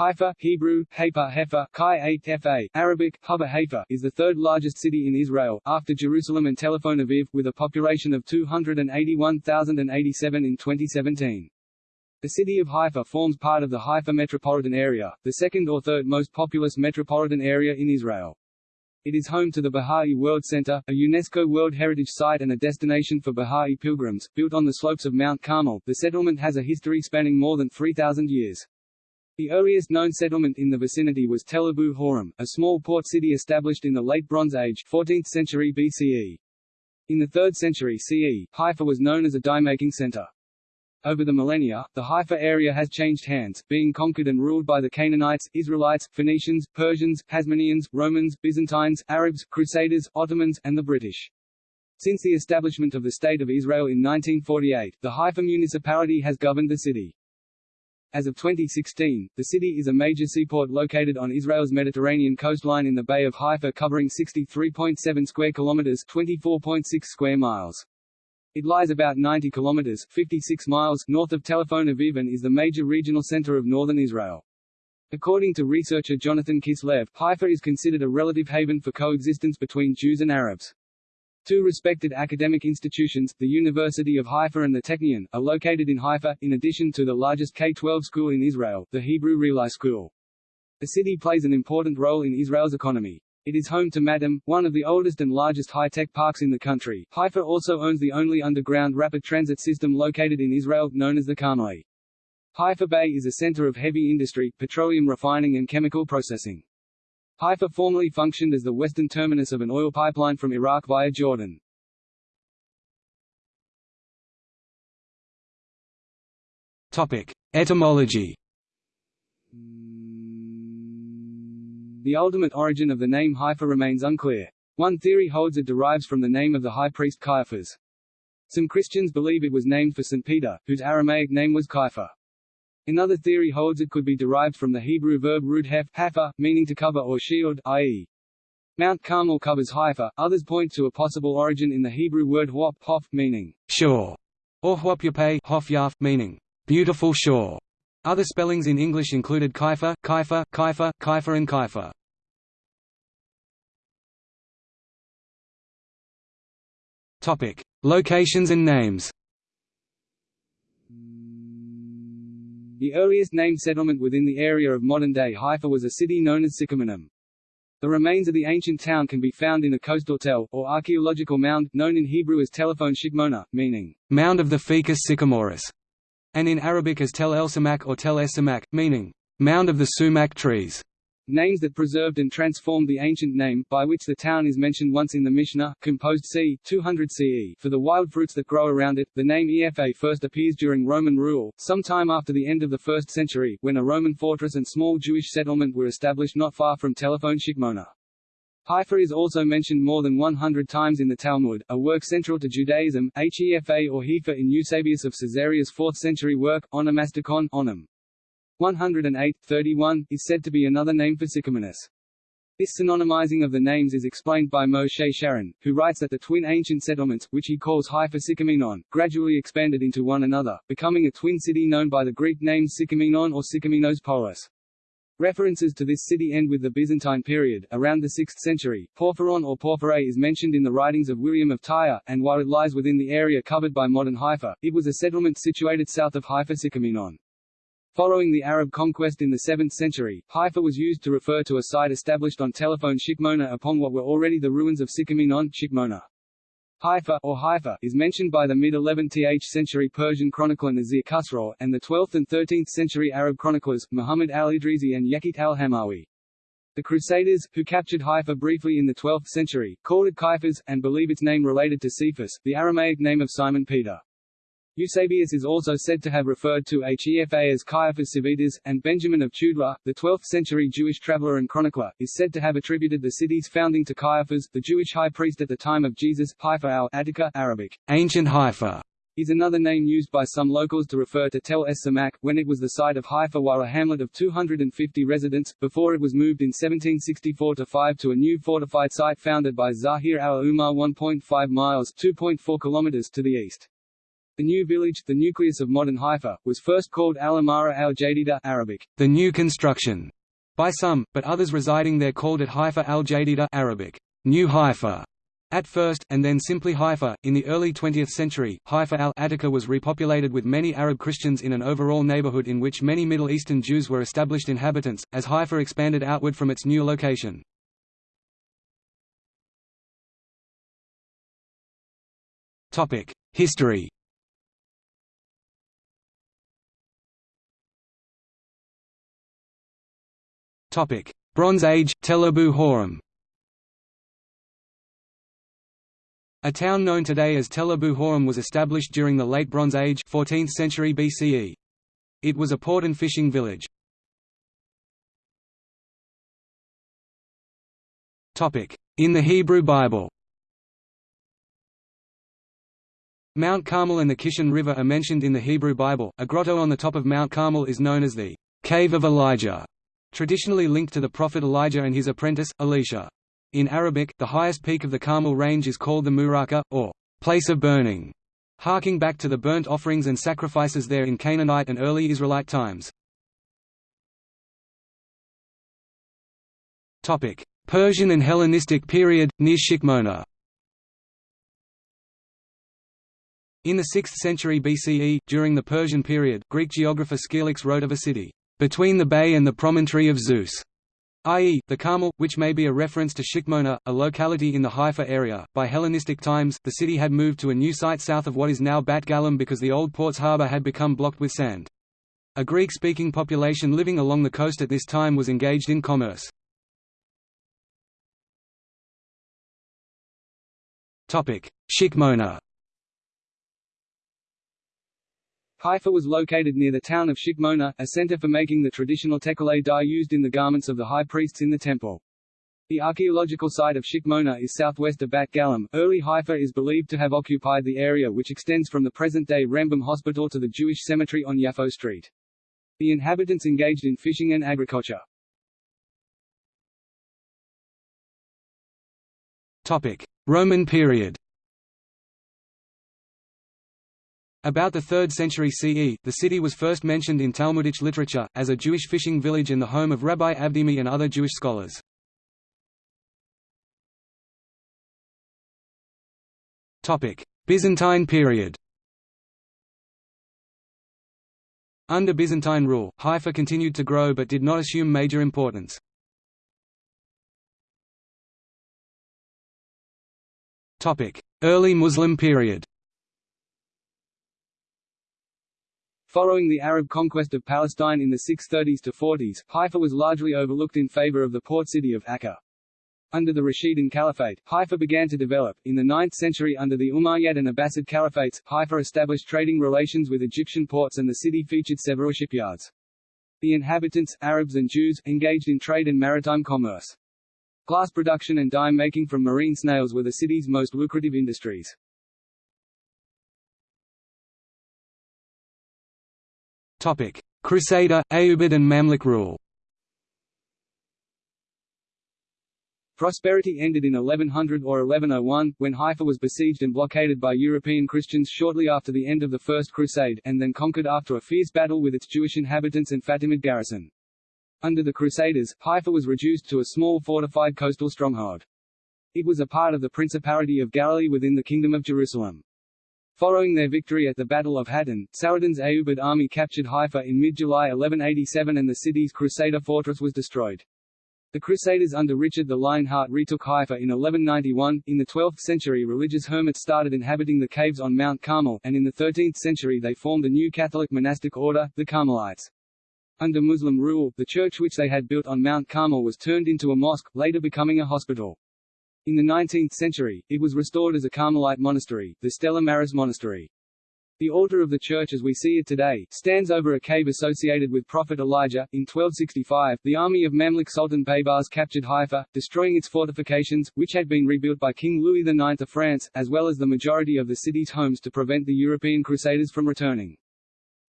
Haifa Hebrew, Haifa Hefa, Chi Fa, Arabic, Hubba Haifa is the third largest city in Israel, after Jerusalem and Tel Aviv, with a population of 281,087 in 2017. The city of Haifa forms part of the Haifa metropolitan area, the second or third most populous metropolitan area in Israel. It is home to the Baha'i World Center, a UNESCO World Heritage Site and a destination for Baha'i pilgrims. Built on the slopes of Mount Carmel, the settlement has a history spanning more than 3,000 years. The earliest known settlement in the vicinity was Tel Abu Hawam, a small port city established in the Late Bronze Age 14th century BCE. In the 3rd century CE, Haifa was known as a dye-making center. Over the millennia, the Haifa area has changed hands, being conquered and ruled by the Canaanites, Israelites, Phoenicians, Persians, Hasmoneans, Romans, Byzantines, Arabs, Crusaders, Ottomans, and the British. Since the establishment of the State of Israel in 1948, the Haifa municipality has governed the city. As of 2016, the city is a major seaport located on Israel's Mediterranean coastline in the Bay of Haifa covering 63.7 square kilometers 24.6 square miles. It lies about 90 kilometers 56 miles north of Tel Aviv and is the major regional center of northern Israel. According to researcher Jonathan Kislev, Haifa is considered a relative haven for coexistence between Jews and Arabs. Two respected academic institutions, the University of Haifa and the Technion, are located in Haifa, in addition to the largest K-12 school in Israel, the Hebrew Reali School. The city plays an important role in Israel's economy. It is home to Matam, one of the oldest and largest high-tech parks in the country. Haifa also owns the only underground rapid transit system located in Israel, known as the Carmeli. Haifa Bay is a center of heavy industry, petroleum refining and chemical processing. Haifa formerly functioned as the western terminus of an oil pipeline from Iraq via Jordan. Topic: Etymology The ultimate origin of the name Haifa remains unclear. One theory holds it derives from the name of the high priest Caiaphas. Some Christians believe it was named for St. Peter, whose Aramaic name was Kaifa. Another theory holds it could be derived from the Hebrew verb rud hef, hafa, meaning to cover or shield, i.e. Mount Carmel covers Haifa. Others point to a possible origin in the Hebrew word huop, hof, meaning shore, or huopyape, hof yaf, meaning beautiful shore. Other spellings in English included Kaifa, Kaifa, Kaifa, Kaifa and Kaifa. Topic: Locations and names. The earliest named settlement within the area of modern-day Haifa was a city known as Sycaminum. The remains of the ancient town can be found in a coastal tell, or archaeological mound, known in Hebrew as telephone shikmona, meaning, mound of the Ficus sycamorus and in Arabic as Tel el Samak or Tel es Samak, meaning, mound of the sumac trees. Names that preserved and transformed the ancient name, by which the town is mentioned once in the Mishnah, composed c. 200 CE, for the wild fruits that grow around it. The name Efa first appears during Roman rule, sometime after the end of the 1st century, when a Roman fortress and small Jewish settlement were established not far from Telephone Shikmona. Haifa is also mentioned more than 100 times in the Talmud, a work central to Judaism, Hefa or Hefa in Eusebius of Caesarea's 4th century work, Onomasticon Onam. 108, 31, is said to be another name for Sycaminus. This synonymizing of the names is explained by Moshe Sharon, who writes that the twin ancient settlements, which he calls Haifa Sycaminon, gradually expanded into one another, becoming a twin city known by the Greek names Sycaminon or Sycaminos Polis. References to this city end with the Byzantine period, around the 6th century. Porphyron or Porphyre is mentioned in the writings of William of Tyre, and while it lies within the area covered by modern Haifa, it was a settlement situated south of Haifa Sycaminon. Following the Arab conquest in the 7th century, Haifa was used to refer to a site established on telephone Shikmona upon what were already the ruins of Sycaminon Shikmona. Haifa or Haifa is mentioned by the mid-11th century Persian chronicler Nasir Khusraw, and the 12th and 13th century Arab chroniclers, Muhammad al-Idrisi and Yaqut al-Hamawi. The Crusaders, who captured Haifa briefly in the 12th century, called it Caiaphas, and believe its name related to Cephas, the Aramaic name of Simon Peter. Eusebius is also said to have referred to Hefa as Caiaphas Civitas, and Benjamin of Tudela, the 12th-century Jewish traveller and chronicler, is said to have attributed the city's founding to Caiaphas, the Jewish high priest at the time of Jesus. Haifa al-Attica Arabic, ancient Haifa, is another name used by some locals to refer to Tel es Samak, when it was the site of Haifa while a hamlet of 250 residents, before it was moved in 1764-5 to a new fortified site founded by Zahir al-Umar 1.5 miles 2.4 kilometers to the east. The new village, the nucleus of modern Haifa, was first called Al-Amara al-Jadida Arabic, the new construction, by some, but others residing there called it Haifa al-Jadida Arabic, New Haifa, at first, and then simply Haifa. In the early 20th century, Haifa al-Attica was repopulated with many Arab Christians in an overall neighborhood in which many Middle Eastern Jews were established inhabitants, as Haifa expanded outward from its new location. History Bronze Age, Tel Abu Hawam A town known today as Tel Abu Hawam was established during the Late Bronze Age 14th century BCE. It was a port and fishing village. Topic: In the Hebrew Bible Mount Carmel and the Kishon River are mentioned in the Hebrew Bible. A grotto on the top of Mount Carmel is known as the Cave of Elijah, traditionally linked to the prophet Elijah and his apprentice, Elisha. In Arabic, the highest peak of the Carmel range is called the Muraka, or place of burning, harking back to the burnt offerings and sacrifices there in Canaanite and early Israelite times. Persian and Hellenistic period, near Shikmona In the 6th century BCE, during the Persian period, Greek geographer Scylax wrote of a city, "...between the bay and the promontory of Zeus", i.e., the Carmel, which may be a reference to Shikmona, a locality in the Haifa area. By Hellenistic times, the city had moved to a new site south of what is now Bat Galim because the old port's harbour had become blocked with sand. A Greek-speaking population living along the coast at this time was engaged in commerce. Shikmona Haifa was located near the town of Shikmona, a center for making the traditional tekeleh dye used in the garments of the high priests in the temple. The archaeological site of Shikmona is southwest of Bat Galim. Early Haifa is believed to have occupied the area which extends from the present-day Rambam Hospital to the Jewish cemetery on Yafo Street. The inhabitants engaged in fishing and agriculture. Roman period About the 3rd century CE, the city was first mentioned in Talmudic literature, as a Jewish fishing village and the home of Rabbi Abdimi and other Jewish scholars. Byzantine period Under Byzantine rule, Haifa continued to grow but did not assume major importance. Early Muslim period Following the Arab conquest of Palestine in the 630s to 40s, Haifa was largely overlooked in favor of the port city of Akka. Under the Rashidun Caliphate, Haifa began to develop. In the 9th century under the Umayyad and Abbasid Caliphates, Haifa established trading relations with Egyptian ports and the city featured several shipyards. The inhabitants, Arabs and Jews, engaged in trade and maritime commerce. Glass production and dye making from marine snails were the city's most lucrative industries. Crusader, Ayyubid and Mamluk rule. Prosperity ended in 1100 or 1101, when Haifa was besieged and blockaded by European Christians shortly after the end of the First Crusade, and then conquered after a fierce battle with its Jewish inhabitants and Fatimid garrison. Under the Crusaders, Haifa was reduced to a small fortified coastal stronghold. It was a part of the Principality of Galilee within the Kingdom of Jerusalem. Following their victory at the Battle of Hattin, Saladin's Ayyubid army captured Haifa in mid-July 1187 and the city's Crusader fortress was destroyed. The Crusaders under Richard the Lionheart retook Haifa in 1191. In the 12th century, religious hermits started inhabiting the caves on Mount Carmel, and in the 13th century they formed a new Catholic monastic order, the Carmelites. Under Muslim rule, the church which they had built on Mount Carmel was turned into a mosque, later becoming a hospital. In the 19th century, it was restored as a Carmelite monastery, the Stella Maris Monastery. The altar of the church as we see it today, stands over a cave associated with Prophet Elijah. In 1265, the army of Mamluk Sultan Baybars captured Haifa, destroying its fortifications, which had been rebuilt by King Louis IX of France, as well as the majority of the city's homes to prevent the European Crusaders from returning.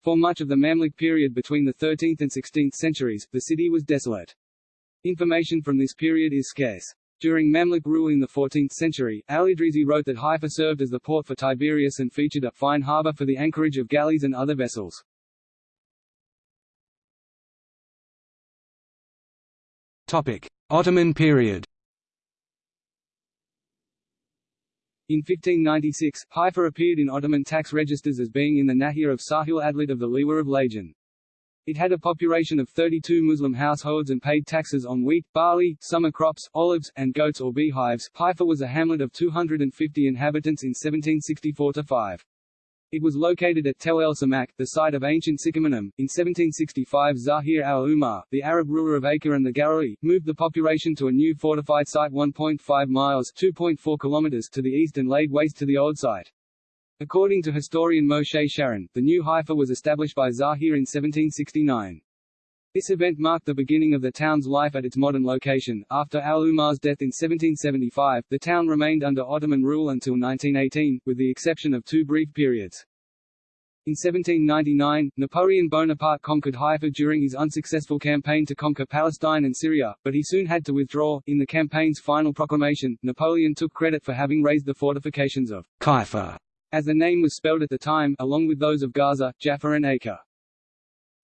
For much of the Mamluk period between the 13th and 16th centuries, the city was desolate. Information from this period is scarce. During Mamluk rule in the 14th century, Al-Idrisi wrote that Haifa served as the port for Tiberias and featured a fine harbour for the anchorage of galleys and other vessels. Topic: Ottoman period In 1596, Haifa appeared in Ottoman tax registers as being in the Nahia of Sahil Atlit of the Liwa of Lajan. It had a population of 32 Muslim households and paid taxes on wheat, barley, summer crops, olives, and goats or beehives. Haifa was a hamlet of 250 inhabitants in 1764–5. It was located at Tel El Samak, the site of ancient Sycamore. In 1765 Zahir al-Umar, the Arab ruler of Acre and the Galilee, moved the population to a new fortified site 1.5 miles 2.4 kilometers to the east and laid waste to the old site. According to historian Moshe Sharon, the new Haifa was established by Zahir in 1769. This event marked the beginning of the town's life at its modern location. After al-Umar's death in 1775, the town remained under Ottoman rule until 1918, with the exception of two brief periods. In 1799, Napoleon Bonaparte conquered Haifa during his unsuccessful campaign to conquer Palestine and Syria, but he soon had to withdraw. In the campaign's final proclamation, Napoleon took credit for having raised the fortifications of Haifa as the name was spelled at the time, along with those of Gaza, Jaffa and Acre.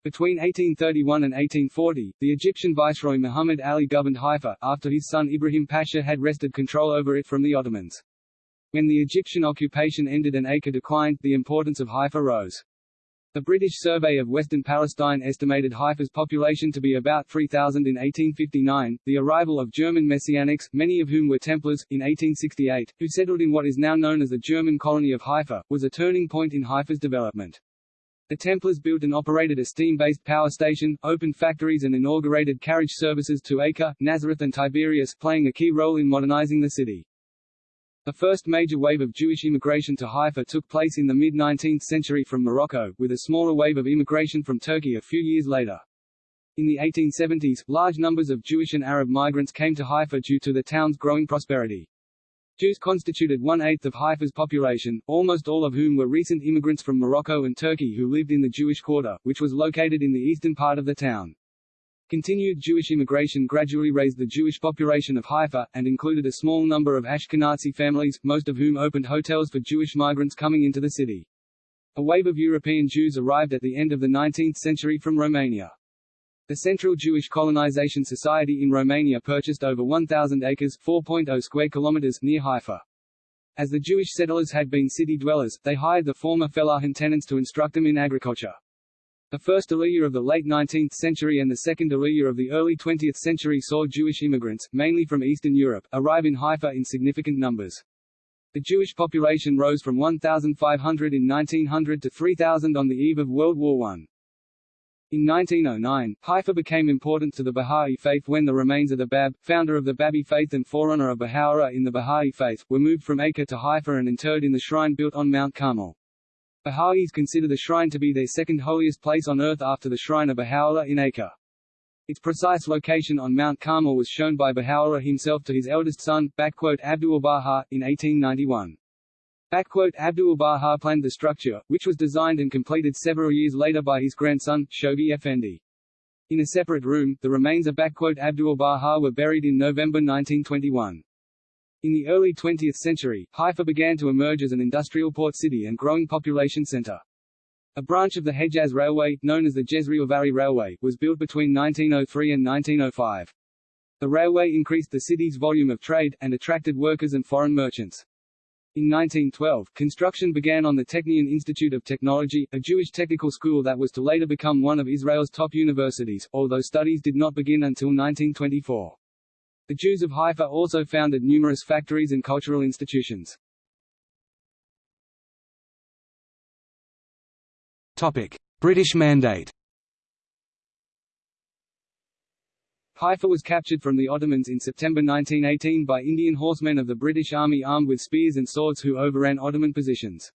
Between 1831 and 1840, the Egyptian viceroy Muhammad Ali governed Haifa, after his son Ibrahim Pasha had wrested control over it from the Ottomans. When the Egyptian occupation ended and Acre declined, the importance of Haifa rose. The British Survey of Western Palestine estimated Haifa's population to be about 3,000 in 1859. The arrival of German Messianics, many of whom were Templars, in 1868, who settled in what is now known as the German colony of Haifa, was a turning point in Haifa's development. The Templars built and operated a steam-based power station, opened factories and inaugurated carriage services to Acre, Nazareth and Tiberias, playing a key role in modernizing the city. The first major wave of Jewish immigration to Haifa took place in the mid-19th century from Morocco, with a smaller wave of immigration from Turkey a few years later. In the 1870s, large numbers of Jewish and Arab migrants came to Haifa due to the town's growing prosperity. Jews constituted one-eighth of Haifa's population, almost all of whom were recent immigrants from Morocco and Turkey who lived in the Jewish quarter, which was located in the eastern part of the town. Continued Jewish immigration gradually raised the Jewish population of Haifa, and included a small number of Ashkenazi families, most of whom opened hotels for Jewish migrants coming into the city. A wave of European Jews arrived at the end of the 19th century from Romania. The Central Jewish Colonization Society in Romania purchased over 1,000 acres 4.0 square kilometers near Haifa. As the Jewish settlers had been city dwellers, they hired the former fellahin tenants to instruct them in agriculture. The first Aliyah of the late 19th century and the second Aliyah of the early 20th century saw Jewish immigrants, mainly from Eastern Europe, arrive in Haifa in significant numbers. The Jewish population rose from 1,500 in 1900 to 3,000 on the eve of World War I. In 1909, Haifa became important to the Bahá'í faith when the remains of the Bab, founder of the Babi faith and forerunner of Baha'u'llah in the Bahá'í faith, were moved from Acre to Haifa and interred in the shrine built on Mount Carmel. Baha'is consider the shrine to be their second holiest place on earth after the shrine of Baha'u'llah in Acre. Its precise location on Mount Carmel was shown by Baha'u'llah himself to his eldest son, Abdul-Baha, in 1891. Abdul-Baha planned the structure, which was designed and completed several years later by his grandson, Shoghi Effendi. In a separate room, the remains of Abdul-Baha were buried in November 1921. In the early 20th century, Haifa began to emerge as an industrial port city and growing population center. A branch of the Hejaz Railway, known as the Jezreel Valley Railway, was built between 1903 and 1905. The railway increased the city's volume of trade, and attracted workers and foreign merchants. In 1912, construction began on the Technion Institute of Technology, a Jewish technical school that was to later become one of Israel's top universities, although studies did not begin until 1924. The Jews of Haifa also founded numerous factories and cultural institutions. Topic: British Mandate. Haifa was captured from the Ottomans in September 1918 by Indian horsemen of the British Army armed with spears and swords who overran Ottoman positions.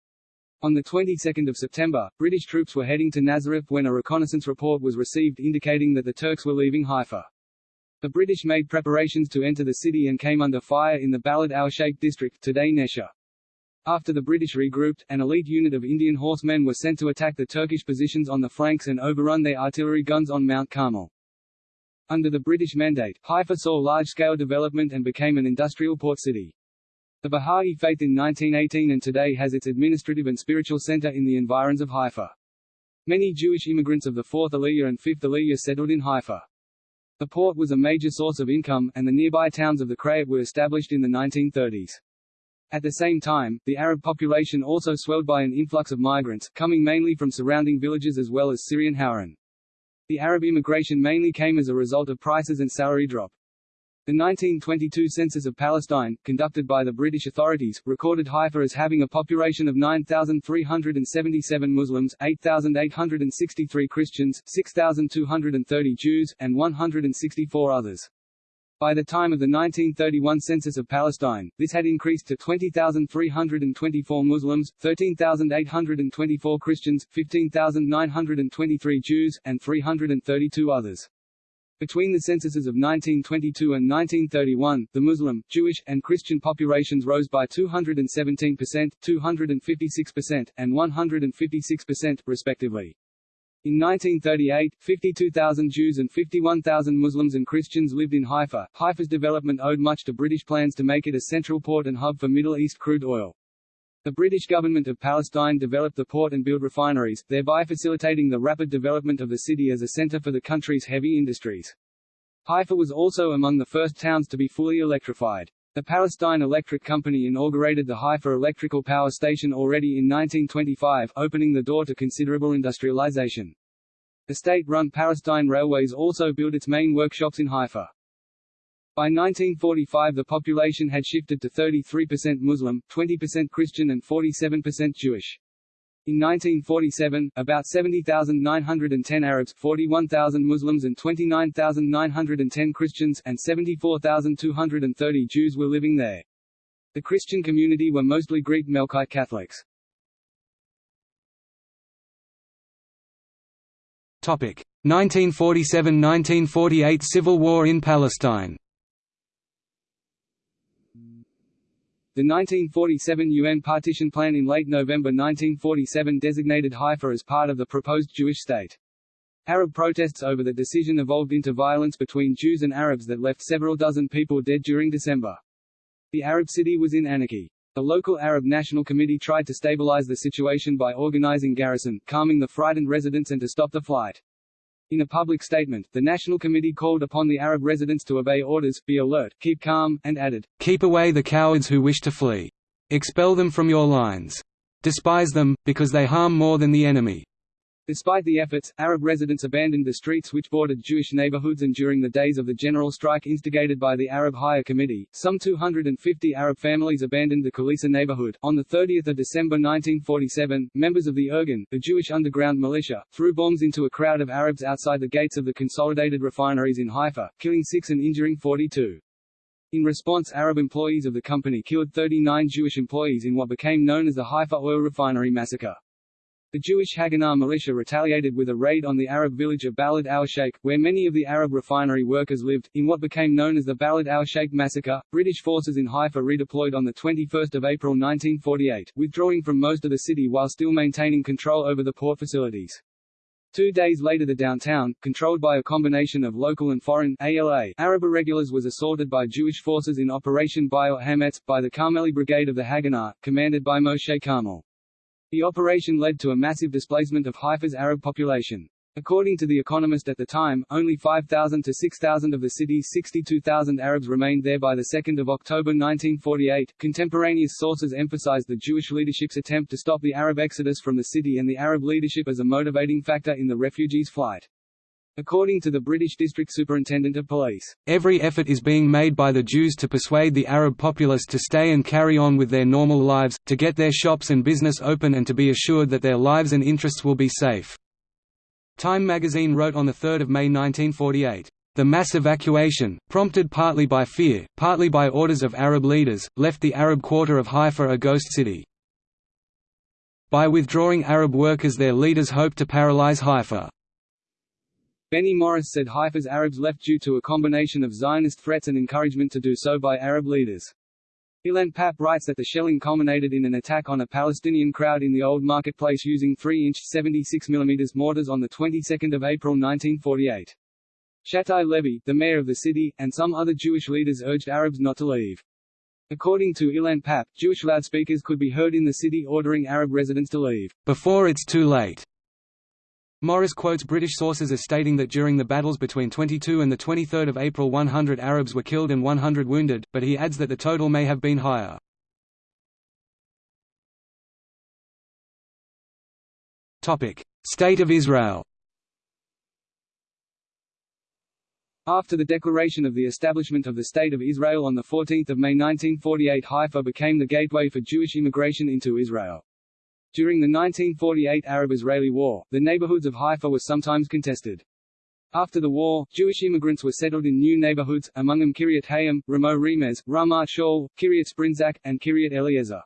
On the 22nd of September, British troops were heading to Nazareth when a reconnaissance report was received indicating that the Turks were leaving Haifa. The British made preparations to enter the city and came under fire in the Balad al-Sheikh district today Nesha. After the British regrouped, an elite unit of Indian horsemen were sent to attack the Turkish positions on the flanks and overrun their artillery guns on Mount Carmel. Under the British Mandate, Haifa saw large-scale development and became an industrial port city. The Baha'i faith in 1918 and today has its administrative and spiritual center in the environs of Haifa. Many Jewish immigrants of the 4th Aliyah and 5th Aliyah settled in Haifa. The port was a major source of income, and the nearby towns of the Krayot were established in the 1930s. At the same time, the Arab population also swelled by an influx of migrants, coming mainly from surrounding villages as well as Syrian Hauran. The Arab immigration mainly came as a result of prices and salary drop. The 1922 census of Palestine, conducted by the British authorities, recorded Haifa as having a population of 9,377 Muslims, 8,863 Christians, 6,230 Jews, and 164 others. By the time of the 1931 census of Palestine, this had increased to 20,324 Muslims, 13,824 Christians, 15,923 Jews, and 332 others. Between the censuses of 1922 and 1931, the Muslim, Jewish, and Christian populations rose by 217%, 256%, and 156%, respectively. In 1938, 52,000 Jews and 51,000 Muslims and Christians lived in Haifa. Haifa's development owed much to British plans to make it a central port and hub for Middle East crude oil. The British government of Palestine developed the port and built refineries, thereby facilitating the rapid development of the city as a center for the country's heavy industries. Haifa was also among the first towns to be fully electrified. The Palestine Electric Company inaugurated the Haifa Electrical Power Station already in 1925, opening the door to considerable industrialization. The state-run Palestine Railways also built its main workshops in Haifa. By 1945 the population had shifted to 33% Muslim, 20% Christian and 47% Jewish. In 1947, about 70,910 Arabs, 41,000 Muslims and 29,910 Christians, and 74,230 Jews were living there. The Christian community were mostly Greek Melkite Catholics. Topic: 1947–1948 Civil War in Palestine. The 1947 UN partition plan in late November 1947 designated Haifa as part of the proposed Jewish state. Arab protests over the decision evolved into violence between Jews and Arabs that left several dozen people dead during December. The Arab city was in anarchy. The local Arab National Committee tried to stabilize the situation by organizing garrison, calming the frightened residents and to stop the flight. In a public statement, the National Committee called upon the Arab residents to obey orders, be alert, keep calm, and added, Keep away the cowards who wish to flee. Expel them from your lines. Despise them, because they harm more than the enemy. Despite the efforts, Arab residents abandoned the streets which bordered Jewish neighborhoods and during the days of the general strike instigated by the Arab Higher Committee, some 250 Arab families abandoned the Kulisa neighborhood. On 30 December 1947, members of the Irgun, the Jewish underground militia, threw bombs into a crowd of Arabs outside the gates of the consolidated refineries in Haifa, killing six and injuring 42. In response Arab employees of the company killed 39 Jewish employees in what became known as the Haifa Oil Refinery Massacre. The Jewish Haganah militia retaliated with a raid on the Arab village of Balad al-Sheikh, where many of the Arab refinery workers lived, in what became known as the Balad al-Sheikh massacre. British forces in Haifa redeployed on 21 April 1948, withdrawing from most of the city while still maintaining control over the port facilities. Two days later the downtown, controlled by a combination of local and foreign ALA Arab irregulars was assaulted by Jewish forces in Operation Bi'ur Hametz, by the Carmeli Brigade of the Haganah, commanded by Moshe Carmel. The operation led to a massive displacement of Haifa's Arab population. According to The Economist at the time, only 5,000 to 6,000 of the city's 62,000 Arabs remained there by 2 October 1948. Contemporaneous sources emphasized the Jewish leadership's attempt to stop the Arab exodus from the city and the Arab leadership as a motivating factor in the refugees' flight. According to the British District Superintendent of Police, Every effort is being made by the Jews to persuade the Arab populace to stay and carry on with their normal lives, to get their shops and business open and to be assured that their lives and interests will be safe." Time magazine wrote on 3 May 1948, "...the mass evacuation, prompted partly by fear, partly by orders of Arab leaders, left the Arab quarter of Haifa a ghost city. By withdrawing Arab workers their leaders hoped to paralyze Haifa." Benny Morris said Haifa's Arabs left due to a combination of Zionist threats and encouragement to do so by Arab leaders. Ilan Pappe writes that the shelling culminated in an attack on a Palestinian crowd in the Old Marketplace using 3-inch 76 mm mortars on the 22nd of April 1948. Shabtai Levy, the mayor of the city, and some other Jewish leaders urged Arabs not to leave. According to Ilan Pappe, Jewish loudspeakers could be heard in the city ordering Arab residents to leave, before it's too late. Morris quotes British sources as stating that during the battles between 22 and 23 April 100 Arabs were killed and 100 wounded, but he adds that the total may have been higher. State of Israel After the declaration of the establishment of the State of Israel on 14 May 1948 Haifa became the gateway for Jewish immigration into Israel. During the 1948 Arab-Israeli War, the neighborhoods of Haifa were sometimes contested. After the war, Jewish immigrants were settled in new neighborhoods, among them Kiryat Hayim, Ramo Remez, Ramat Shaul, Kiryat Sprinzak, and Kiryat Eliezer.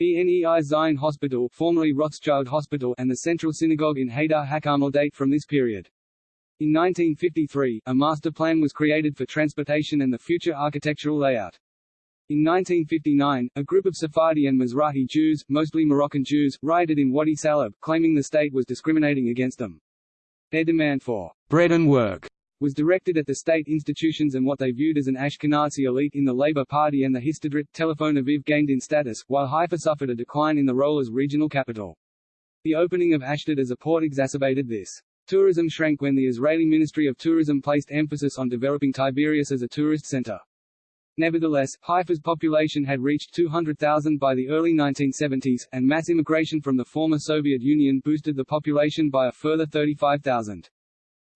BNEI Zion Hospital formerly Rothschild Hospital and the Central Synagogue in Hadar HaKarmel date from this period. In 1953, a master plan was created for transportation and the future architectural layout. In 1959, a group of Sephardi and Mizrahi Jews, mostly Moroccan Jews, rioted in Wadi Salib, claiming the state was discriminating against them. Their demand for bread and work was directed at the state institutions and what they viewed as an Ashkenazi elite in the Labour Party and the Histadrut. Telephone Aviv gained in status, while Haifa suffered a decline in the role as regional capital. The opening of Ashdod as a port exacerbated this. Tourism shrank when the Israeli Ministry of Tourism placed emphasis on developing Tiberias as a tourist center. Nevertheless, Haifa's population had reached 200,000 by the early 1970s, and mass immigration from the former Soviet Union boosted the population by a further 35,000.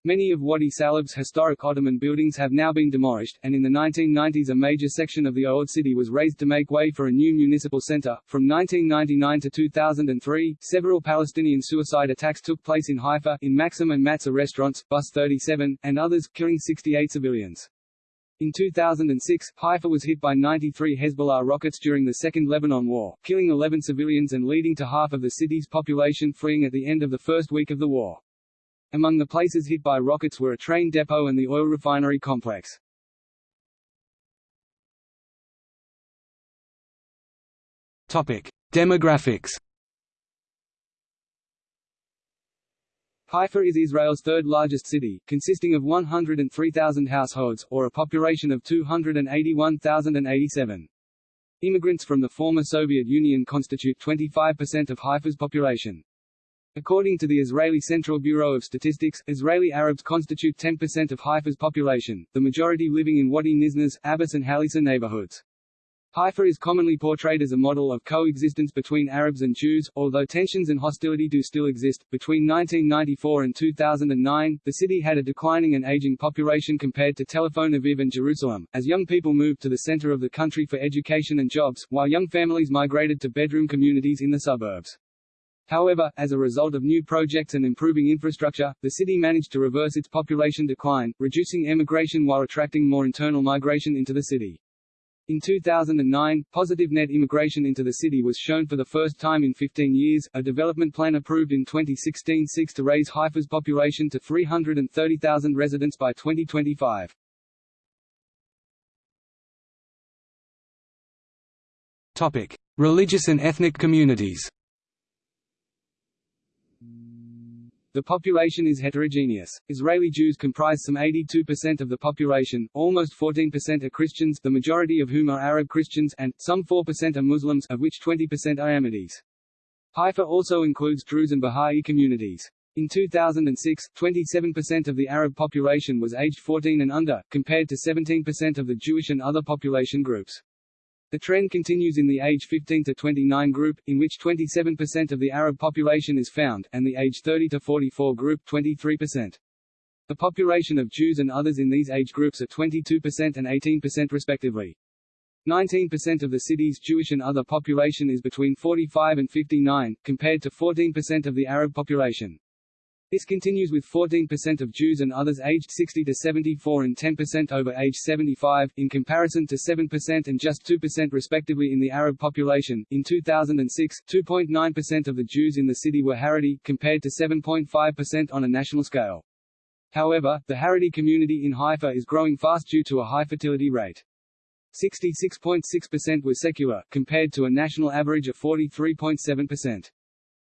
Many of Wadi Salib's historic Ottoman buildings have now been demolished, and in the 1990s a major section of the old city was razed to make way for a new municipal center. From 1999 to 2003, several Palestinian suicide attacks took place in Haifa, in Maxim and Matzah restaurants, Bus 37, and others, killing 68 civilians. In 2006, Haifa was hit by 93 Hezbollah rockets during the Second Lebanon War, killing 11 civilians and leading to half of the city's population fleeing at the end of the first week of the war. Among the places hit by rockets were a train depot and the oil refinery complex. Topic: Demographics. Haifa is Israel's third largest city, consisting of 103,000 households, or a population of 281,087. Immigrants from the former Soviet Union constitute 25% of Haifa's population. According to the Israeli Central Bureau of Statistics, Israeli Arabs constitute 10% of Haifa's population, the majority living in Wadi Nisnas, Abbas and Khalisa neighborhoods. Haifa is commonly portrayed as a model of coexistence between Arabs and Jews, although tensions and hostility do still exist. Between 1994 and 2009, the city had a declining and aging population compared to Tel Aviv and Jerusalem, as young people moved to the center of the country for education and jobs, while young families migrated to bedroom communities in the suburbs. However, as a result of new projects and improving infrastructure, the city managed to reverse its population decline, reducing emigration while attracting more internal migration into the city. In 2009, positive net immigration into the city was shown for the first time in 15 years. A development plan approved in 2016 seeks to raise Haifa's population to 330,000 residents by 2025. Topic: Religious and ethnic communities. The population is heterogeneous. Israeli Jews comprise some 82% of the population, almost 14% are Christians the majority of whom are Arab Christians and, some 4% are Muslims of which 20% are Ahmadis. Haifa also includes Druze and Bahá'í communities. In 2006, 27% of the Arab population was aged 14 and under, compared to 17% of the Jewish and other population groups. The trend continues in the age 15 to 29 group, in which 27% of the Arab population is found, and the age 30 to 44 group 23%. The population of Jews and others in these age groups are 22% and 18% respectively. 19% of the city's Jewish and other population is between 45 and 59, compared to 14% of the Arab population. This continues with 14% of Jews and others aged 60 to 74 and 10% over age 75, in comparison to 7% and just 2% respectively in the Arab population. In 2006, 2.9% of the Jews in the city were Haredi, compared to 7.5% on a national scale. However, the Haredi community in Haifa is growing fast due to a high fertility rate. 66.6% were secular, compared to a national average of 43.7%.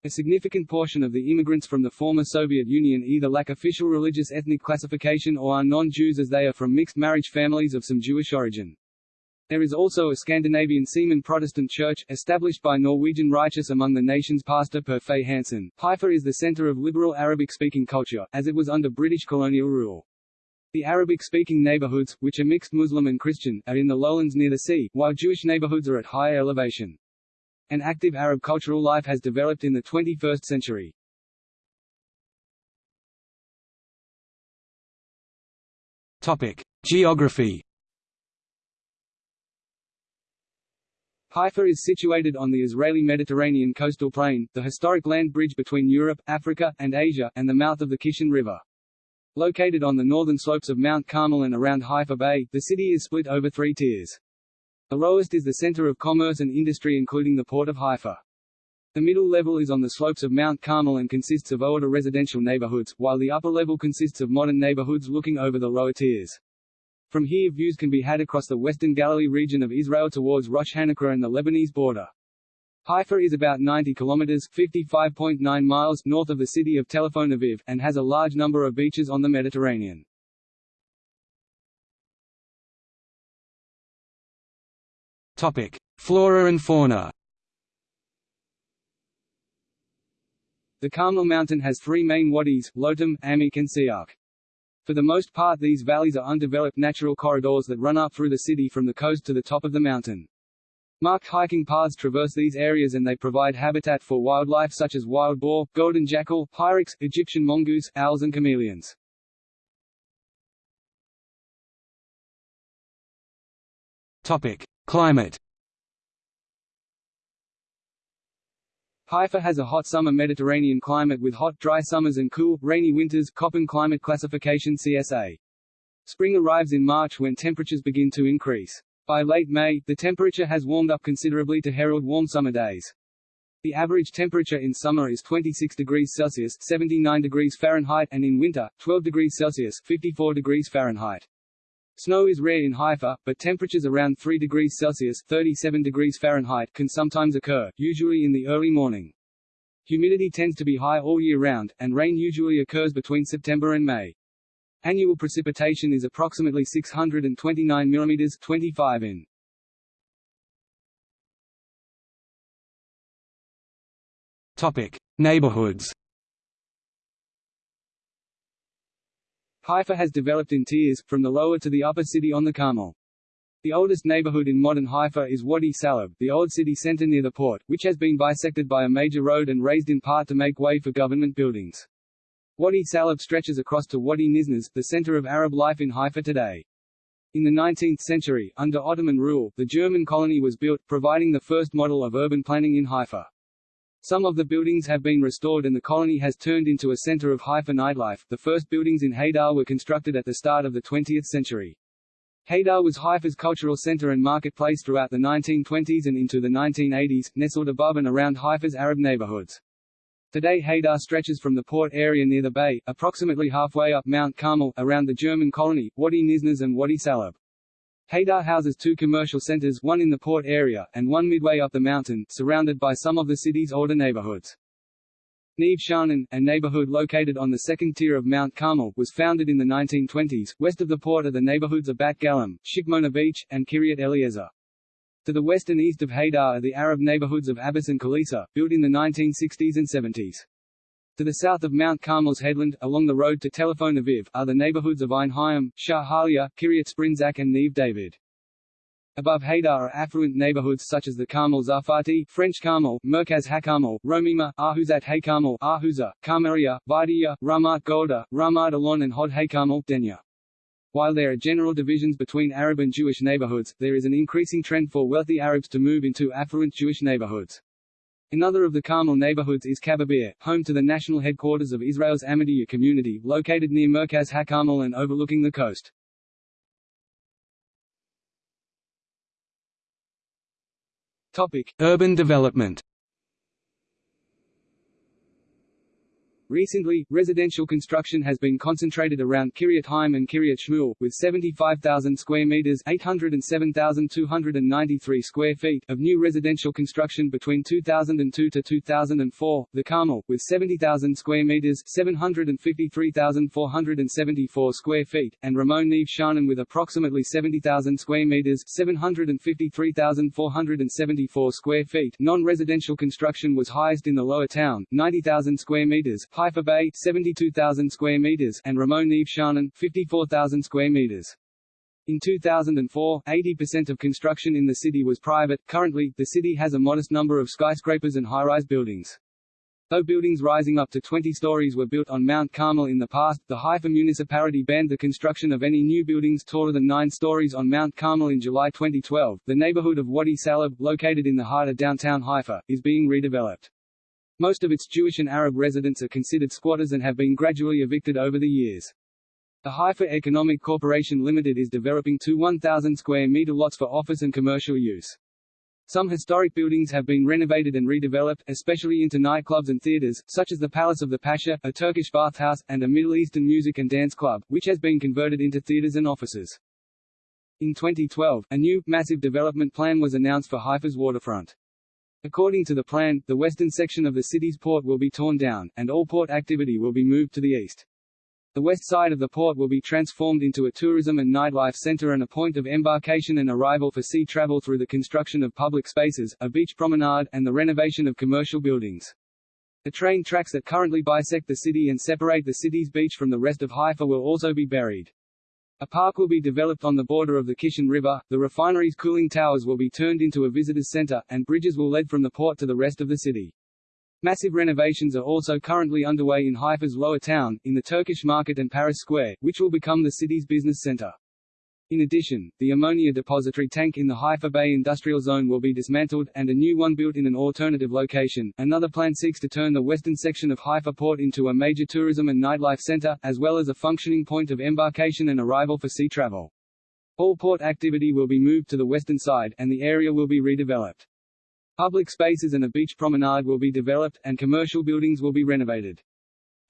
A significant portion of the immigrants from the former Soviet Union either lack official religious ethnic classification or are non-Jews as they are from mixed marriage families of some Jewish origin. There is also a Scandinavian Seaman Protestant church, established by Norwegian Righteous among the nation's pastor Per Fay Hansen. Haifa is the center of liberal Arabic-speaking culture, as it was under British colonial rule. The Arabic-speaking neighborhoods, which are mixed Muslim and Christian, are in the lowlands near the sea, while Jewish neighborhoods are at higher elevation. An active Arab cultural life has developed in the 21st century. Topic: Geography. Haifa is situated on the Israeli Mediterranean coastal plain, the historic land bridge between Europe, Africa, and Asia, and the mouth of the Kishon River. Located on the northern slopes of Mount Carmel and around Haifa Bay, the city is split over three tiers. The lowest is the center of commerce and industry including the port of Haifa. The middle level is on the slopes of Mount Carmel and consists of older residential neighborhoods, while the upper level consists of modern neighborhoods looking over the lower tiers. From here views can be had across the western Galilee region of Israel towards Rosh HaNikra and the Lebanese border. Haifa is about 90 kilometers (55.9 miles) north of the city of Tel Aviv, and has a large number of beaches on the Mediterranean. Topic: Flora and fauna. The Carmel Mountain has three main wadis, Lotam, Amik and Siak. For the most part these valleys are undeveloped natural corridors that run up through the city from the coast to the top of the mountain. Marked hiking paths traverse these areas and they provide habitat for wildlife such as wild boar, golden jackal, hyrax, Egyptian mongoose, owls and chameleons. Topic: Climate Haifa has a hot summer Mediterranean climate with hot, dry summers and cool, rainy winters Köppen climate classification CSA. Spring arrives in March when temperatures begin to increase. By late May, the temperature has warmed up considerably to herald warm summer days. The average temperature in summer is 26 degrees Celsius 79 degrees Fahrenheit and in winter, 12 degrees Celsius 54 degrees Fahrenheit. Snow is rare in Haifa, but temperatures around 3 degrees Celsius 37 degrees Fahrenheit can sometimes occur, usually in the early morning. Humidity tends to be high all year round, and rain usually occurs between September and May. Annual precipitation is approximately 629 mm 25 in. Topic: Neighborhoods. Haifa has developed in tiers, from the lower to the upper city on the Carmel. The oldest neighborhood in modern Haifa is Wadi Salib, the old city center near the port, which has been bisected by a major road and razed in part to make way for government buildings. Wadi Salib stretches across to Wadi Nisnas, the center of Arab life in Haifa today. In the 19th century, under Ottoman rule, the German colony was built, providing the first model of urban planning in Haifa. Some of the buildings have been restored and the colony has turned into a center of Haifa nightlife. The first buildings in Hadar were constructed at the start of the 20th century. Hadar was Haifa's cultural center and marketplace throughout the 1920s and into the 1980s, nestled above and around Haifa's Arab neighborhoods. Today Hadar stretches from the port area near the bay, approximately halfway up Mount Carmel, around the German colony, Wadi Nisnas and Wadi Salib. Hadar houses two commercial centers one in the port area, and one midway up the mountain, surrounded by some of the city's older neighborhoods. Neve Sha'anan, a neighborhood located on the second tier of Mount Carmel, was founded in the 1920s. West of the port are the neighborhoods of Bat Galim, Shikmona Beach, and Kiryat Eliezer. To the west and east of Hadar are the Arab neighborhoods of Abbas and Khalisa, built in the 1960s and 70s. To the south of Mount Carmel's headland, along the road to Tel Aviv, are the neighborhoods of Ein Hayim, Shah Halia, Kiryat Sprinzak and Neve David. Above Hadar are affluent neighborhoods such as the Carmel Zafati, French Carmel, Merkaz HaKarmel, Romima, Ahuzat HaKarmel, Ahuza, Carmelia, Vidia, Ramat Golda, Ramat Alon and Hod HaKarmel, Denya. While there are general divisions between Arab and Jewish neighborhoods, there is an increasing trend for wealthy Arabs to move into affluent Jewish neighborhoods. Another of the Carmel neighborhoods is Kababir, home to the national headquarters of Israel's Ahmadiyya community, located near Merkaz HaKarmel and overlooking the coast. Topic: Urban development. Recently, residential construction has been concentrated around Kiryat Haim and Kiryat Shmuel, with 75,000 square meters (807,293 square feet) of new residential construction between 2002 to 2004. The Carmel, with 70,000 square meters (753,474 square feet), and Ramon Neve Sha'anan with approximately 70,000 square meters (753,474 square feet). Non-residential construction was highest in the Lower Town, 90,000 square meters. Haifa Bay 72,000 square meters and Ramon Neve Sha'anan 54,000 square meters. In 2004, 80% of construction in the city was private. Currently, the city has a modest number of skyscrapers and high-rise buildings. Though buildings rising up to 20 stories were built on Mount Carmel in the past, the Haifa municipality banned the construction of any new buildings taller than 9 stories on Mount Carmel in July 2012. The neighborhood of Wadi Salib, located in the heart of downtown Haifa, is being redeveloped. Most of its Jewish and Arab residents are considered squatters and have been gradually evicted over the years. The Haifa Economic Corporation Limited is developing two 1,000 square meter lots for office and commercial use. Some historic buildings have been renovated and redeveloped, especially into nightclubs and theaters, such as the Palace of the Pasha, a Turkish bathhouse, and a Middle Eastern music and dance club, which has been converted into theaters and offices. In 2012, a new, massive development plan was announced for Haifa's waterfront. According to the plan, the western section of the city's port will be torn down, and all port activity will be moved to the east. The west side of the port will be transformed into a tourism and nightlife center and a point of embarkation and arrival for sea travel through the construction of public spaces, a beach promenade, and the renovation of commercial buildings. The train tracks that currently bisect the city and separate the city's beach from the rest of Haifa will also be buried. A park will be developed on the border of the Kishon River, the refinery's cooling towers will be turned into a visitors center, and bridges will lead from the port to the rest of the city. Massive renovations are also currently underway in Haifa's lower town, in the Turkish market and Paris Square, which will become the city's business center. In addition, the ammonia depository tank in the Haifa Bay Industrial Zone will be dismantled, and a new one built in an alternative location. Another plan seeks to turn the western section of Haifa Port into a major tourism and nightlife center, as well as a functioning point of embarkation and arrival for sea travel. All port activity will be moved to the western side, and the area will be redeveloped. Public spaces and a beach promenade will be developed, and commercial buildings will be renovated.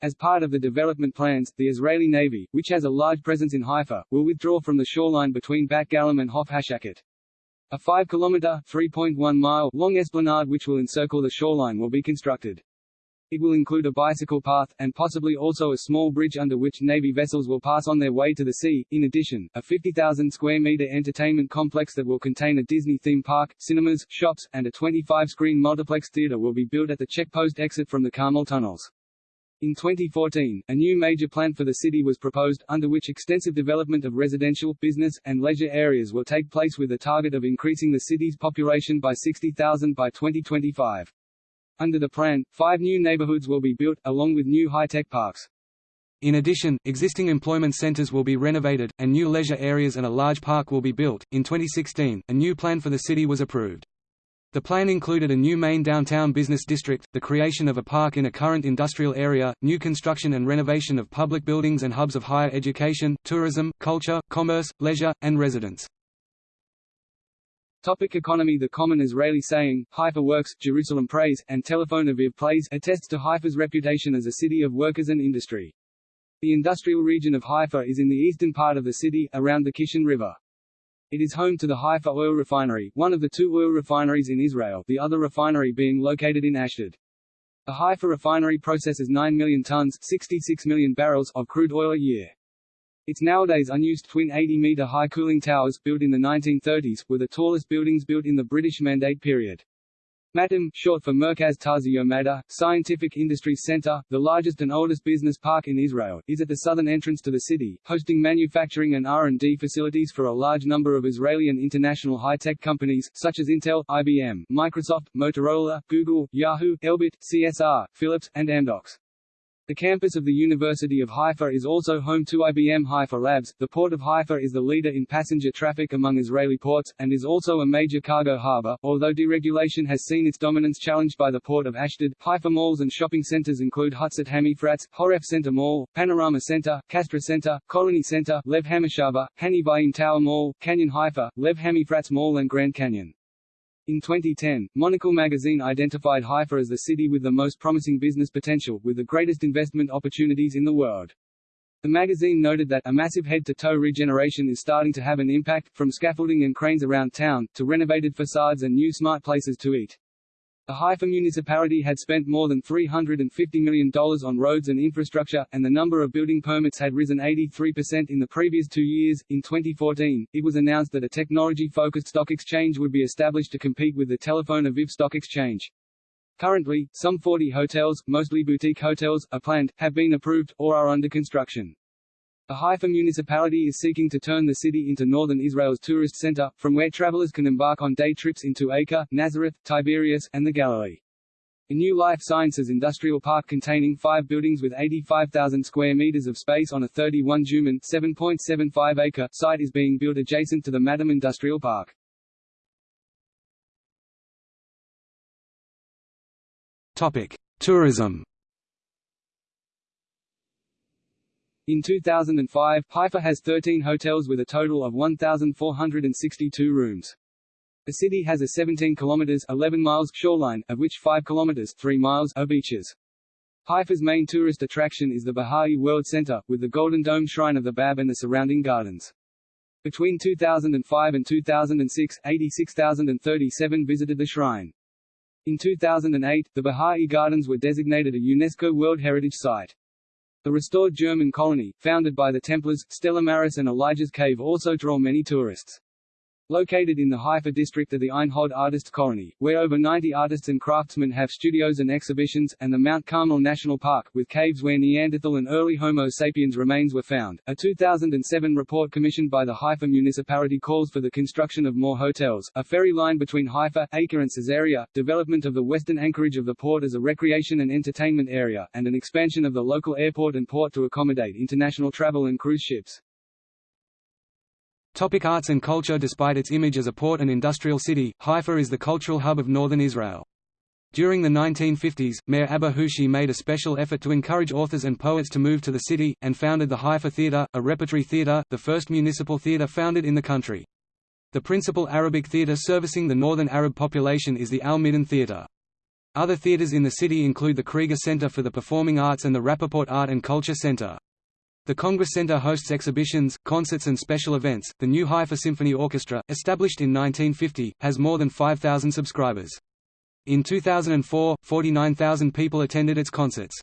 As part of the development plans, the Israeli Navy, which has a large presence in Haifa, will withdraw from the shoreline between Bat Galim and Hof Hashaket. A 5-kilometer (3.1-mile) long esplanade which will encircle the shoreline will be constructed. It will include a bicycle path, and possibly also a small bridge under which Navy vessels will pass on their way to the sea. In addition, a 50,000 square meter entertainment complex that will contain a Disney theme park, cinemas, shops, and a 25-screen multiplex theater will be built at the checkpost exit from the Carmel tunnels. In 2014, a new major plan for the city was proposed, under which extensive development of residential, business, and leisure areas will take place with a target of increasing the city's population by 60,000 by 2025. Under the plan, five new neighborhoods will be built, along with new high-tech parks. In addition, existing employment centers will be renovated, and new leisure areas and a large park will be built. In 2016, a new plan for the city was approved. The plan included a new main downtown business district, the creation of a park in a current industrial area, new construction and renovation of public buildings and hubs of higher education, tourism, culture, commerce, leisure, and residence. Topic economy The common Israeli saying, Haifa works, Jerusalem prays, and Telephone Aviv plays attests to Haifa's reputation as a city of workers and industry. The industrial region of Haifa is in the eastern part of the city, around the Kishon River. It is home to the Haifa Oil Refinery, one of the two oil refineries in Israel, the other refinery being located in Ashdod. The Haifa refinery processes 9 million tons 66 million barrels of crude oil a year. Its nowadays unused twin 80-meter high cooling towers, built in the 1930s, were the tallest buildings built in the British Mandate period. MATAM, short for Merkaz Taaziot Yomada, Scientific Industries Center, the largest and oldest business park in Israel, is at the southern entrance to the city, hosting manufacturing and R&D facilities for a large number of Israeli and international high-tech companies, such as Intel, IBM, Microsoft, Motorola, Google, Yahoo, Elbit, CSR, Philips, and Amdocs. The campus of the University of Haifa is also home to IBM Haifa Labs. The port of Haifa is the leader in passenger traffic among Israeli ports, and is also a major cargo harbor, although deregulation has seen its dominance challenged by the port of Ashdod. Haifa malls and shopping centers include Hutzat Hamifratz, Horef Center Mall, Panorama Center, Castra Center, Colony Center, Lev Hamashava, Hanivayim Tower Mall, Canyon Haifa, Lev Hamifratz Mall and Grand Canyon. In 2010, Monocle magazine identified Haifa as the city with the most promising business potential, with the greatest investment opportunities in the world. The magazine noted that a massive head-to-toe regeneration is starting to have an impact, from scaffolding and cranes around town, to renovated facades and new smart places to eat. The Haifa municipality had spent more than $350 million on roads and infrastructure, and the number of building permits had risen 83% in the previous two years. In 2014, it was announced that a technology focused stock exchange would be established to compete with the Tel Aviv Stock Exchange. Currently, some 40 hotels, mostly boutique hotels, are planned, have been approved, or are under construction. The Haifa municipality is seeking to turn the city into northern Israel's tourist center, from where travelers can embark on day trips into Acre, Nazareth, Tiberias, and the Galilee. A new life sciences industrial park containing five buildings with 85,000 square meters of space on a 31 dunam 7.75 acre site is being built adjacent to the Matam Industrial Park. Topic: Tourism. In 2005, Haifa has 13 hotels with a total of 1,462 rooms. The city has a 17 kilometers 11 miles shoreline, of which 5 kilometers 3 miles are beaches. Haifa's main tourist attraction is the Baha'i World Center, with the Golden Dome Shrine of the Bab and the surrounding gardens. Between 2005 and 2006, 86,037 visited the shrine. In 2008, the Baha'i Gardens were designated a UNESCO World Heritage Site. The restored German colony, founded by the Templars, Stella Maris and Elijah's Cave also draw many tourists. Located in the Haifa district of the Ein Hod Artists Colony, where over 90 artists and craftsmen have studios and exhibitions, and the Mount Carmel National Park, with caves where Neanderthal and early Homo sapiens remains were found. A 2007 report commissioned by the Haifa municipality calls for the construction of more hotels, a ferry line between Haifa, Acre and Caesarea, development of the western anchorage of the port as a recreation and entertainment area, and an expansion of the local airport and port to accommodate international travel and cruise ships. Topic arts and culture Despite its image as a port and industrial city, Haifa is the cultural hub of northern Israel. During the 1950s, Mayor Abba Hushi made a special effort to encourage authors and poets to move to the city, and founded the Haifa Theatre, a repertory theatre, the first municipal theatre founded in the country. The principal Arabic theatre servicing the northern Arab population is the Al-Midan Theatre. Other theatres in the city include the Krieger Center for the Performing Arts and the Rappaport Art and Culture Center. The Congress Center hosts exhibitions, concerts and special events. The new Haifa Symphony Orchestra, established in 1950, has more than 5,000 subscribers. In 2004, 49,000 people attended its concerts.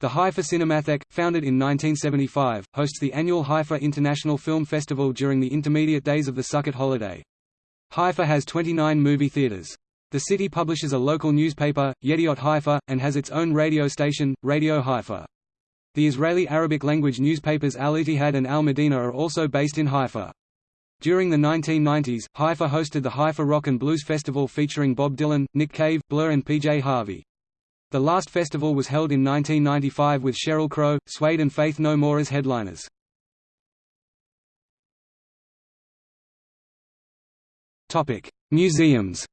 The Haifa Cinematheque, founded in 1975, hosts the annual Haifa International Film Festival during the intermediate days of the Sukkot holiday. Haifa has 29 movie theaters. The city publishes a local newspaper, Yediot Haifa, and has its own radio station, Radio Haifa. The Israeli Arabic-language newspapers Al Ittihad and Al Medina are also based in Haifa. During the 1990s, Haifa hosted the Haifa Rock and Blues Festival featuring Bob Dylan, Nick Cave, Blur and PJ Harvey. The last festival was held in 1995 with Sheryl Crow, Suede and Faith No More as headliners. Museums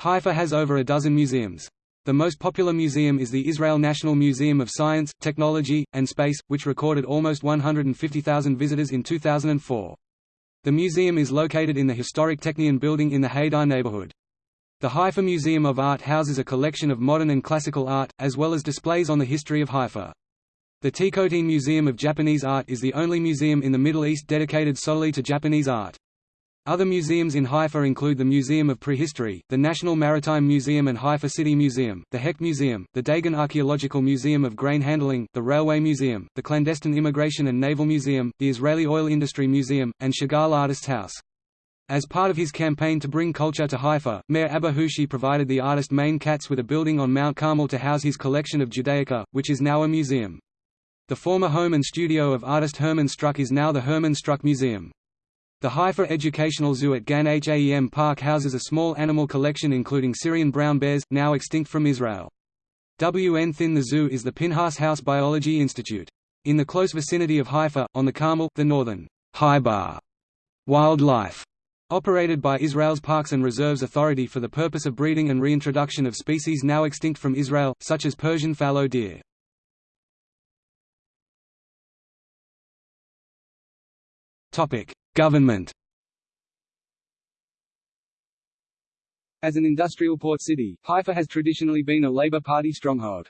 Haifa has over a dozen museums. The most popular museum is the Israel National Museum of Science, Technology, and Space, which recorded almost 150,000 visitors in 2004. The museum is located in the historic Technion building in the Hadar neighborhood. The Haifa Museum of Art houses a collection of modern and classical art, as well as displays on the history of Haifa. The Tikotin Museum of Japanese Art is the only museum in the Middle East dedicated solely to Japanese art. Other museums in Haifa include the Museum of Prehistory, the National Maritime Museum and Haifa City Museum, the Hecht Museum, the Dagon Archaeological Museum of Grain Handling, the Railway Museum, the Clandestine Immigration and Naval Museum, the Israeli Oil Industry Museum, and Chagall Artists House. As part of his campaign to bring culture to Haifa, Mayor Abba provided the artist Mane-Katz with a building on Mount Carmel to house his collection of Judaica, which is now a museum. The former home and studio of artist Herman Struck is now the Herman Struck Museum. The Haifa Educational Zoo at Gan Haem Park houses a small animal collection including Syrian brown bears, now extinct from Israel. WN Thin The zoo is the Pinhas House Biology Institute. In the close vicinity of Haifa, on the Carmel, the northern Haibar wildlife operated by Israel's Parks and Reserves Authority for the purpose of breeding and reintroduction of species now extinct from Israel, such as Persian fallow deer. Government As an industrial port city, Haifa has traditionally been a Labour Party stronghold.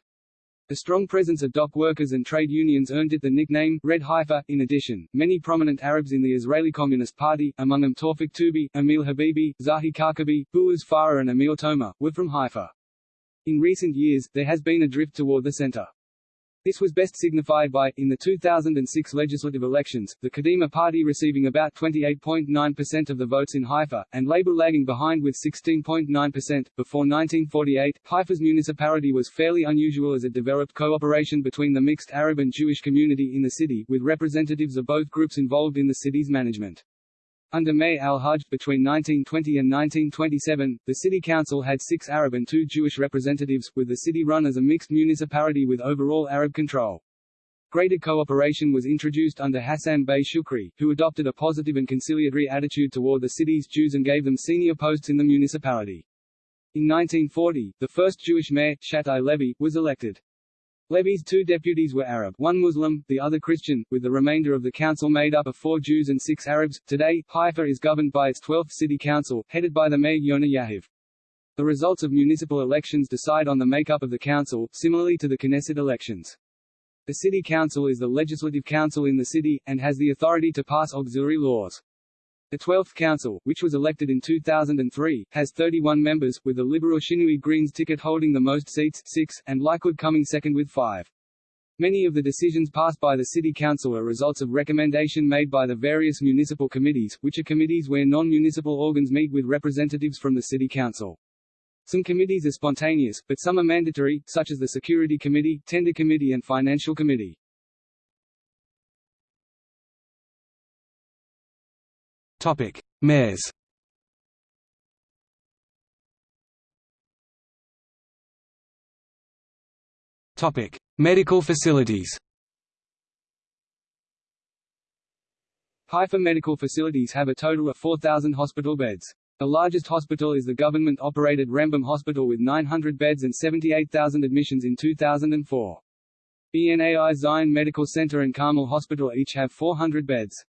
The strong presence of dock workers and trade unions earned it the nickname Red Haifa. In addition, many prominent Arabs in the Israeli Communist Party, among them Tawfik Toubi, Emil Habibi, Zahi Karkabi, Boaz Farah and Emil Toma, were from Haifa. In recent years, there has been a drift toward the center. This was best signified by, in the 2006 legislative elections, the Kadima party receiving about 28.9% of the votes in Haifa, and Labour lagging behind with 16.9%. Before 1948, Haifa's municipality was fairly unusual as it developed cooperation between the mixed Arab and Jewish community in the city, with representatives of both groups involved in the city's management. Under May al-Hajj, between 1920 and 1927, the city council had six Arab and two Jewish representatives, with the city run as a mixed municipality with overall Arab control. Greater cooperation was introduced under Hassan Bey Shukri, who adopted a positive and conciliatory attitude toward the city's Jews and gave them senior posts in the municipality. In 1940, the first Jewish mayor, Shabtai Levy, was elected. Levy's two deputies were Arab, one Muslim, the other Christian, with the remainder of the council made up of four Jews and six Arabs. Today, Haifa is governed by its 12th city council, headed by the mayor Yona Yahav. The results of municipal elections decide on the makeup of the council, similarly to the Knesset elections. The city council is the legislative council in the city, and has the authority to pass auxiliary laws. The 12th Council, which was elected in 2003, has 31 members, with the Liberal Shinui Greens ticket holding the most seats six, and Likud coming second with five. Many of the decisions passed by the City Council are results of recommendation made by the various municipal committees, which are committees where non-municipal organs meet with representatives from the City Council. Some committees are spontaneous, but some are mandatory, such as the Security Committee, Tender Committee and Financial Committee. Topic: Mayors. Topic: Medical facilities. Haifa medical facilities have a total of 4,000 hospital beds. The largest hospital is the government-operated Rambam Hospital with 900 beds and 78,000 admissions in 2004. BNAI Zion Medical Center and Carmel Hospital each have 400 beds.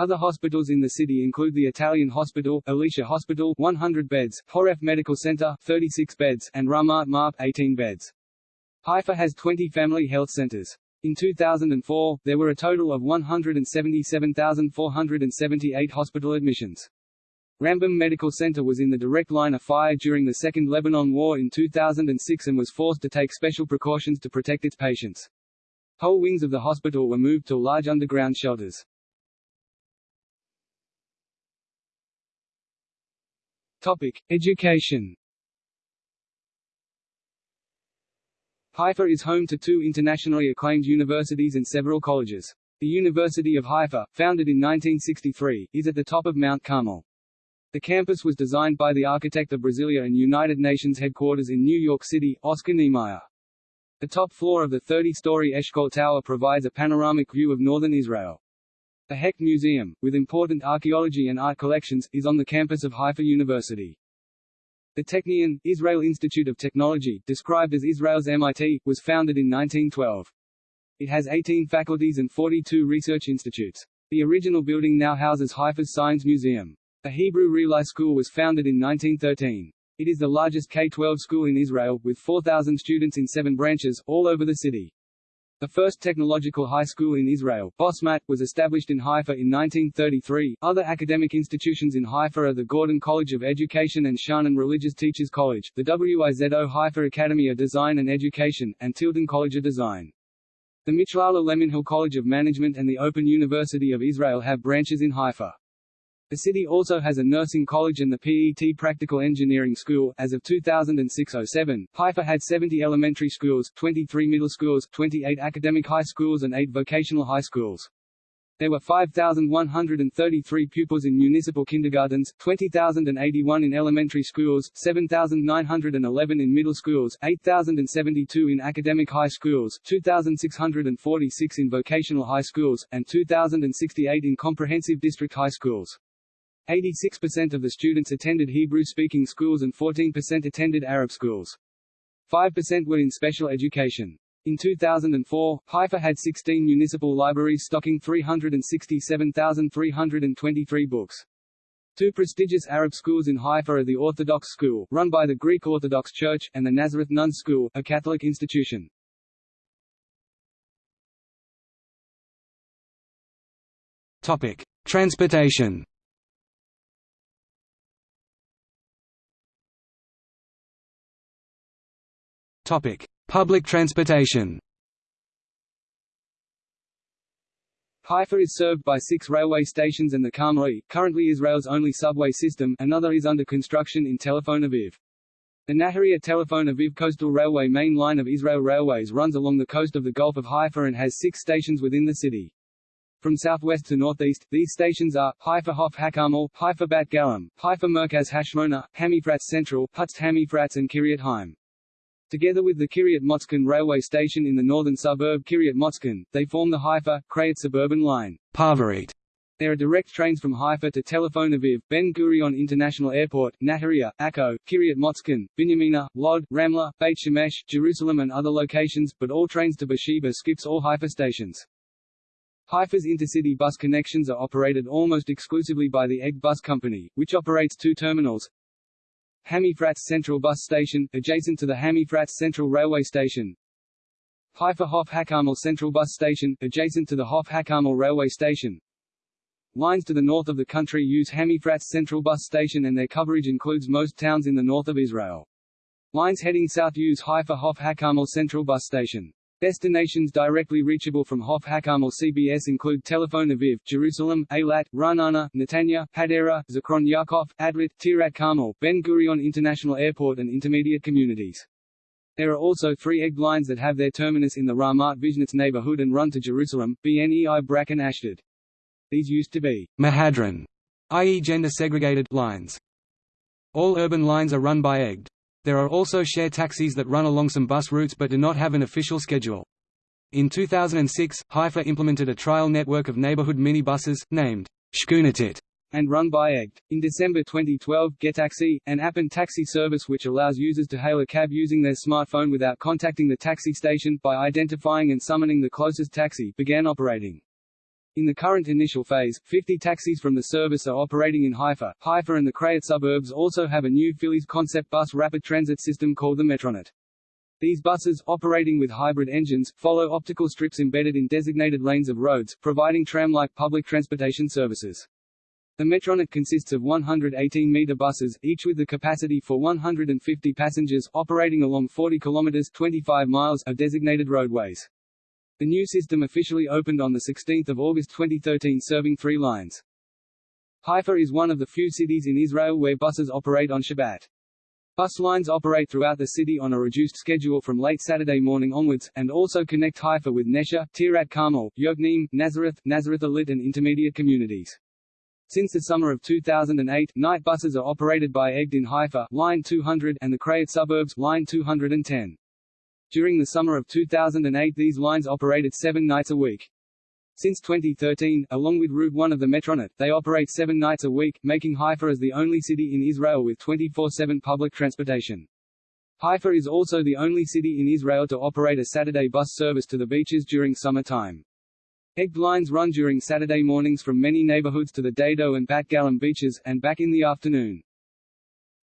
Other hospitals in the city include the Italian Hospital, Elisha Hospital 100 beds, Horef Medical Center 36 beds, and Ramat Marpe 18 beds. Haifa has 20 family health centers. In 2004, there were a total of 177,478 hospital admissions. Rambam Medical Center was in the direct line of fire during the Second Lebanon War in 2006 and was forced to take special precautions to protect its patients. Whole wings of the hospital were moved to large underground shelters. Topic: Education. Haifa is home to two internationally acclaimed universities and several colleges. The University of Haifa, founded in 1963, is at the top of Mount Carmel. The campus was designed by the architect of Brasilia and United Nations headquarters in New York City, Oscar Niemeyer. The top floor of the 30-story Eshkol Tower provides a panoramic view of northern Israel. The Hecht Museum, with important archaeology and art collections, is on the campus of Haifa University. The Technion, Israel Institute of Technology, described as Israel's MIT, was founded in 1912. It has 18 faculties and 42 research institutes. The original building now houses Haifa's Science Museum. The Hebrew Reali School was founded in 1913. It is the largest K-12 school in Israel, with 4,000 students in seven branches, all over the city. The first technological high school in Israel, Bosmat, was established in Haifa in 1933. Other academic institutions in Haifa are the Gordon College of Education and Sha'anan Religious Teachers College, the WIZO Haifa Academy of Design and Education, and Tilden College of Design. The Michlala Leminhal College of Management and the Open University of Israel have branches in Haifa. The city also has a nursing college and the PET Practical Engineering School. As of 2006-07, Haifa had 70 elementary schools, 23 middle schools, 28 academic high schools and 8 vocational high schools. There were 5,133 pupils in municipal kindergartens, 20,081 in elementary schools, 7,911 in middle schools, 8,072 in academic high schools, 2,646 in vocational high schools, and 2,068 in comprehensive district high schools. 86% of the students attended Hebrew-speaking schools and 14% attended Arab schools. 5% were in special education. In 2004, Haifa had 16 municipal libraries stocking 367,323 books. Two prestigious Arab schools in Haifa are the Orthodox School, run by the Greek Orthodox Church, and the Nazareth Nuns School, a Catholic institution. Topic: Transportation. Public transportation. Haifa is served by six railway stations and the Karmeli, currently Israel's only subway system, another is under construction in Tel Aviv. The Nahariya Tel Aviv Coastal Railway main line of Israel Railways runs along the coast of the Gulf of Haifa and has six stations within the city. From southwest to northeast, these stations are, Haifa Hof HaKarmel, Haifa Bat Galim, Haifa Merkaz Hashmona, Hamifratz Central, Putz Hamifratz and Kiryat Haim. Together with the Kiryat Motzkin railway station in the northern suburb Kiryat Motzkin, they form the Haifa, Krayot suburban line. Parvarit. There are direct trains from Haifa to Tel Aviv, Ben Gurion International Airport, Nahariya, Akko, Kiryat Motzkin, Binyamina, Lod, Ramla, Beit Shemesh, Jerusalem and other locations, but all trains to Beersheba skips all Haifa stations. Haifa's intercity bus connections are operated almost exclusively by the Egged Bus Company, which operates two terminals, Hamifratz Central Bus Station, adjacent to the Hamifratz Central Railway Station. Haifa Hof Central Bus Station, adjacent to the Hof HaKarmel Railway Station. Lines to the north of the country use Hamifratz Central Bus Station and their coverage includes most towns in the north of Israel. Lines heading south use Haifa Hof HaKarmel Central Bus Station. Destinations directly reachable from Hof HaKarmel CBS include Tel Aviv, Jerusalem, Eilat, Ranana, Netanya, Hadera, Zikron Yaakov, Atlit, Tirat Carmel, Ben Gurion International Airport and intermediate communities. There are also three egg lines that have their terminus in the Ramat Vishnitz neighborhood and run to Jerusalem, BNEI Brak and Ashdod. These used to be Mehadrin, i.e. gender-segregated lines. All urban lines are run by Egged. There are also share taxis that run along some bus routes but do not have an official schedule. In 2006, Haifa implemented a trial network of neighborhood minibuses, named Shkunatit, and run by Egged. In December 2012, GetTaxi, an app and taxi service which allows users to hail a cab using their smartphone without contacting the taxi station, by identifying and summoning the closest taxi, began operating. In the current initial phase, 50 taxis from the service are operating in Haifa. Haifa and the Krayot suburbs also have a new Phileas concept bus rapid transit system called the Metronet. These buses, operating with hybrid engines, follow optical strips embedded in designated lanes of roads, providing tram-like public transportation services. The Metronet consists of 118-meter buses, each with the capacity for 150 passengers, operating along 40 kilometers 25 miles of designated roadways. The new system officially opened on 16 August 2013 serving three lines. Haifa is one of the few cities in Israel where buses operate on Shabbat. Bus lines operate throughout the city on a reduced schedule from late Saturday morning onwards, and also connect Haifa with Nesha, Tirat Carmel, Yokneam, Nazareth, Nazareth Illit and intermediate communities. Since the summer of 2008, night buses are operated by Egged in Haifa line 200 and the Krayot suburbs line 210. During the summer of 2008 these lines operated seven nights a week. Since 2013, along with Route 1 of the Metronet, they operate seven nights a week, making Haifa as the only city in Israel with 24-7 public transportation. Haifa is also the only city in Israel to operate a Saturday bus service to the beaches during summer time. Egged lines run during Saturday mornings from many neighborhoods to the Dado and Bat Galim beaches, and back in the afternoon.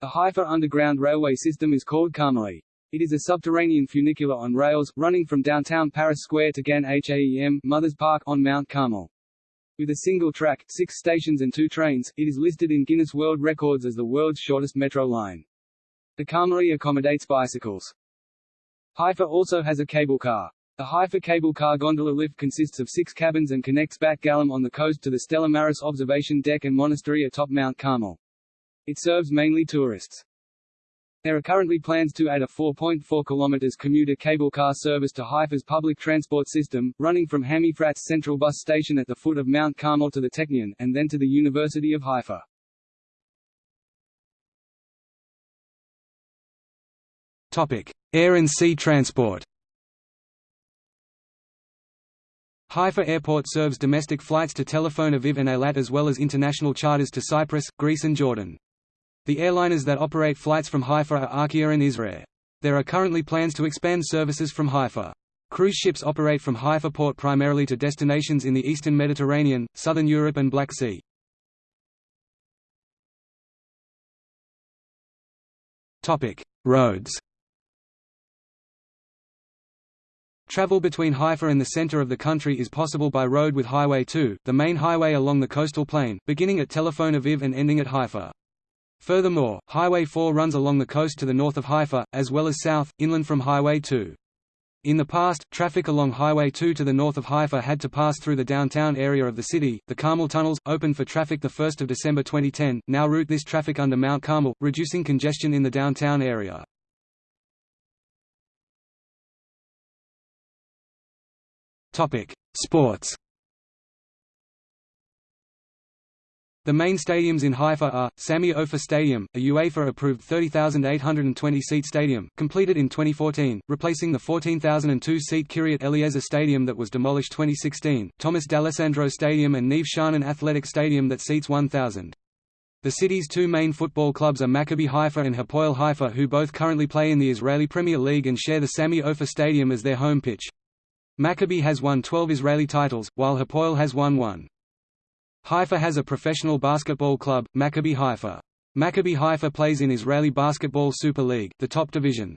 The Haifa Underground Railway system is called Karmeli. It is a subterranean funicular on rails, running from downtown Paris Square to Gan Haem Mothers Park on Mount Carmel. With a single track, six stations and two trains, it is listed in Guinness World Records as the world's shortest metro line. The Karmeli accommodates bicycles. Haifa also has a cable car. The Haifa cable car gondola lift consists of six cabins and connects Bat Galim on the coast to the Stella Maris observation deck and monastery atop Mount Carmel. It serves mainly tourists. There are currently plans to add a 4.4 km commuter cable car service to Haifa's public transport system, running from Hamifratz Central Bus Station at the foot of Mount Carmel to the Technion, and then to the University of Haifa. Topic: Air and sea transport. Haifa Airport serves domestic flights to Tel Aviv and Eilat as well as international charters to Cyprus, Greece and Jordan. The airliners that operate flights from Haifa are Arkia and Israir. There are currently plans to expand services from Haifa. Cruise ships operate from Haifa port primarily to destinations in the eastern Mediterranean, southern Europe and Black Sea. Roads Travel between Haifa and the center of the country is possible by road with Highway 2, the main highway along the coastal plain, beginning at Tel Aviv and ending at Haifa. Furthermore, Highway 4 runs along the coast to the north of Haifa, as well as south, inland from Highway 2. In the past, traffic along Highway 2 to the north of Haifa had to pass through the downtown area of the city. The Carmel tunnels, opened for traffic 1 December 2010, now route this traffic under Mount Carmel, reducing congestion in the downtown area. Sports The main stadiums in Haifa are, Sami Ofer Stadium, a UEFA-approved 30,820-seat stadium, completed in 2014, replacing the 14,002-seat Kiryat Eliezer Stadium that was demolished 2016, Thomas D'Alessandro Stadium and Neve Sha'anan Athletic Stadium that seats 1,000. The city's two main football clubs are Maccabi Haifa and Hapoel Haifa who both currently play in the Israeli Premier League and share the Sami Ofer Stadium as their home pitch. Maccabi has won 12 Israeli titles, while Hapoel has won one. Haifa has a professional basketball club, Maccabi Haifa. Maccabi Haifa plays in Israeli Basketball Super League, the top division.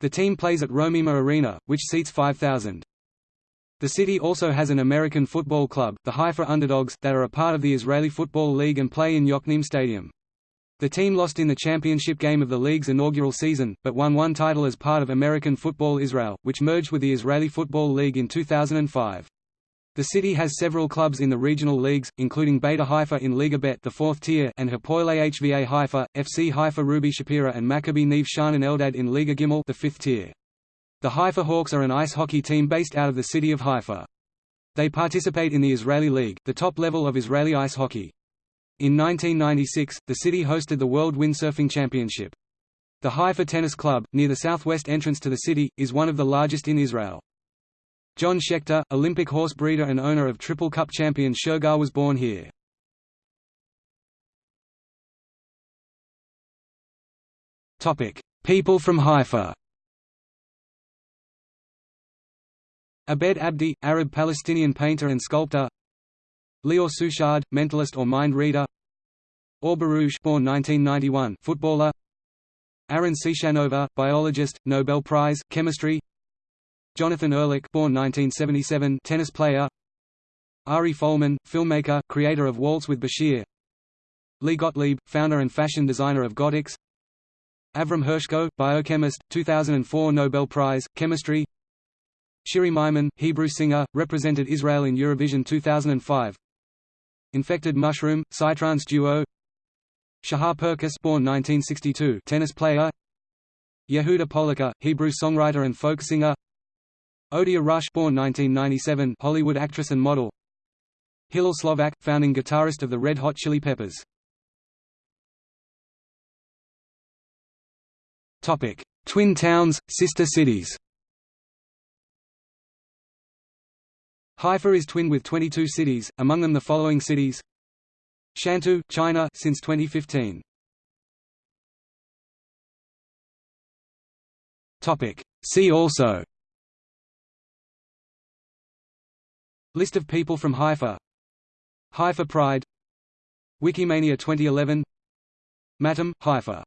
The team plays at Romema Arena, which seats 5,000. The city also has an American football club, the Haifa Underdogs, that are a part of the Israeli Football League and play in Yokneam Stadium. The team lost in the championship game of the league's inaugural season, but won one title as part of American Football Israel, which merged with the Israeli Football League in 2005. The city has several clubs in the regional leagues, including Beta Haifa in Liga Bet the fourth tier and Hapoel HVA Haifa, FC Haifa Ruby Shapira and Maccabi Neve Sha'anan Eldad in Liga Gimel the fifth tier. The Haifa Hawks are an ice hockey team based out of the city of Haifa. They participate in the Israeli League, the top level of Israeli ice hockey. In 1996, the city hosted the World Windsurfing Championship. The Haifa Tennis Club, near the southwest entrance to the city, is one of the largest in Israel. John Schechter, Olympic horse breeder and owner of Triple Cup champion Shergar was born here. People from Haifa Abed Abdi, Arab-Palestinian painter and sculptor Lior Suchard, mentalist or mind reader Or born 1991, footballer Aaron Ciechanover, biologist, Nobel Prize, chemistry Jonathan Ehrlich born 1977, tennis player. Ari Folman, filmmaker, creator of Waltz with Bashir. Lee Gottlieb, founder and fashion designer of Gottex Avram Hershko, biochemist, 2004 Nobel Prize, Chemistry. Shiri Maimon, Hebrew singer, represented Israel in Eurovision 2005 Infected Mushroom, Psytrance duo. Shahar Perkis born 1962, tennis player. Yehuda Poliker, Hebrew songwriter and folk singer Odeya Rush born 1997, Hollywood actress and model. Hillel Slovak, founding guitarist of the Red Hot Chili Peppers. Topic: Twin towns, sister cities. Haifa is twinned with 22 cities, among them the following cities. Shantou, China since 2015. Topic. See also List of people from Haifa. Haifa Pride. Wikimania 2011 Matam, Haifa